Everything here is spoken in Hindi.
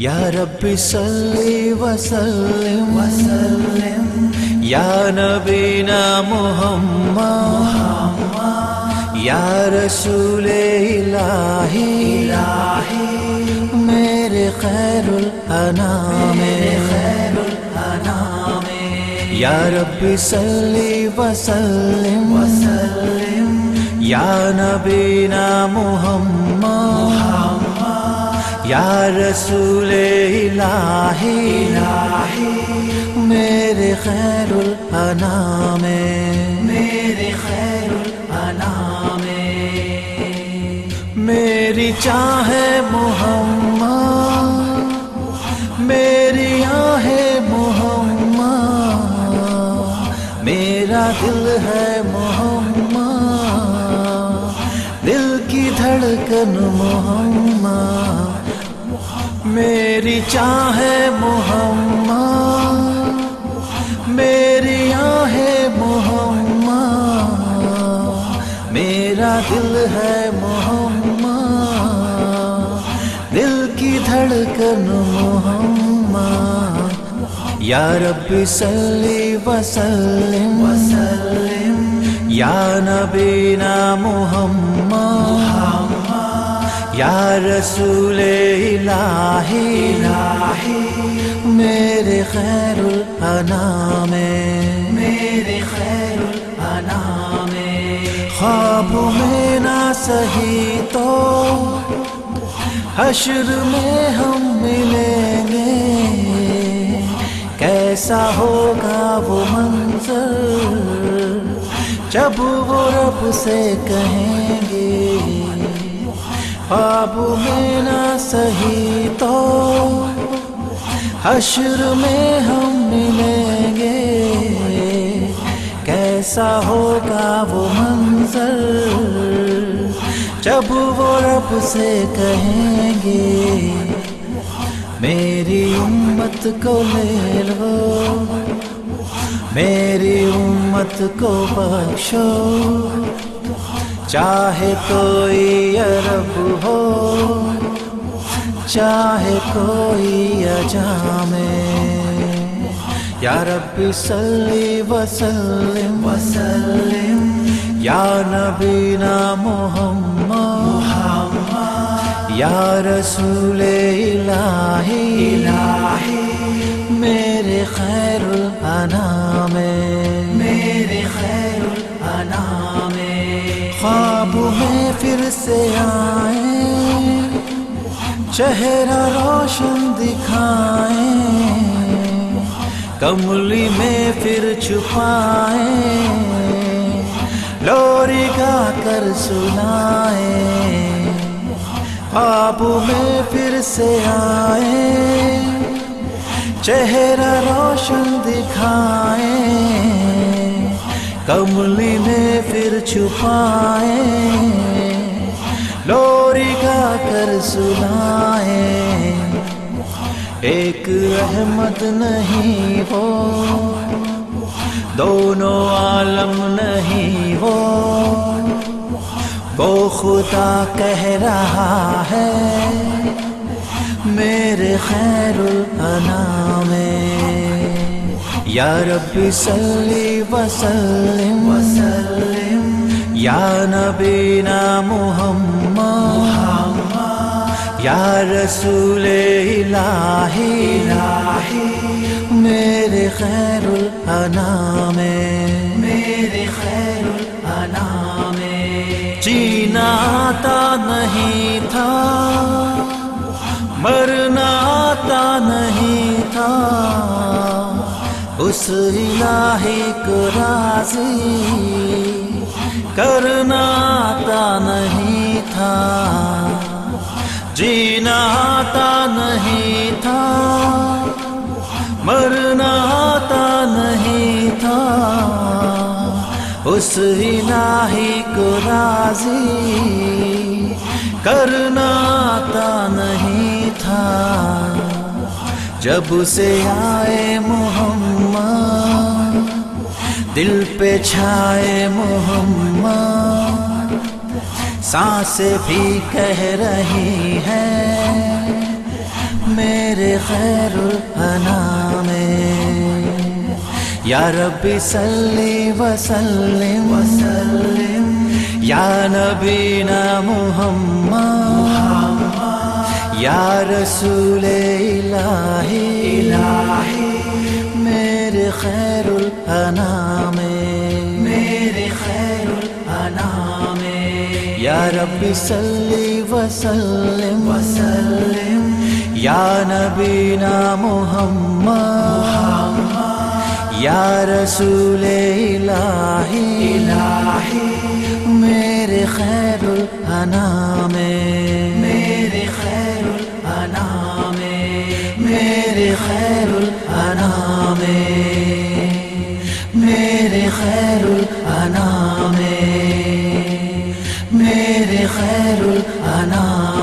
या रब्बी सल्ली वसल्लिम वसल्लिम या नबीना मुहम्मद या रसूल इलाही इलाही मेरे खैरुल अनाम खैरुल अनाम या रब्बी सल्ली वसल्लिम वसल्लिम या नबीना मुहम्मद या रसूल इलाही इलाही। मेरे खैरुल अनाम। मेरे खैरुल अनाम। मेरी चाहे मोहम्मद मेरी आहे मोहम्मद। मेरा दिल है मोहम्मद दिल की धड़कन मोहम्मद। मेरी चाहे मोहम्मा मेरी आहे मोहम्मद। मेरा दिल है मोहम्मा दिल की धड़कन मोहम्मद। या रब्बी सल्ली वसल्लिम वसल्लिम या नबीना मुहम्मद। या रसूल इलाही इलाही। मेरे खैरुल अनाम। मेरे खैरुल अनाम। ख्वाब में ना सही तो हश्र में हम मिलेंगे। कैसा होगा वो मंजर जब वो रब से कहेंगे। ख्वाब में ना सही तो हश्र में हम मिलेंगे। कैसा होगा वो मंजर? जब वो रब से कहेंगे, मेरी उम्मत को ले लो मेरी उम्मत को बख्शो। चाहे कोई अरब हो, चाहे कोई अजामे। या रब्बी सल्ली वसल्लिम वसल्लिम या नबीना मुहम्मद, या रसूल इलाही। से आए, चेहरा रोशन दिखाए, कमली में फिर छुपाए, लोरी गा कर सुनाए ख्वाब में फिर से आए, चेहरा रोशन दिखाए, कमली में फिर छुपाए। लोरी गा कर सुनाए। एक अहमद नहीं हो, दोनों आलम नहीं हो। वो खुदा कह रहा है, मेरे खैर अनाम। या रब्बी वसल्लिम वसल्लिम, या नबीना मुहम्मद या रसूल इलाही मेरे खैरुल अनाम। मेरे खैरुल अनाम। जीना आता नहीं था मरना आता नहीं था। उस इलाही को राज़ी करना आता नहीं था। जीना आता नहीं था। मरना आता नहीं था। उस इलाही को राज़ी करना आता नहीं था। जब से आए मोहम्मद, दिल पे छाए मोहम्मद साँसें भी कह रही हैं, मेरे खैर अना में या रब्बी सल्ली वसल्लिम वसल्लिम या नबीना मुहम्मद, या रसूल इलाही इलाही मेरे खैरुल अना में रब्बी सल्ली वसल्लिम वसल्लिम। या नबीना मुहम्मद या रसूल इलाही इलाही। मेरे खैर अना में मेरे खैरुल अना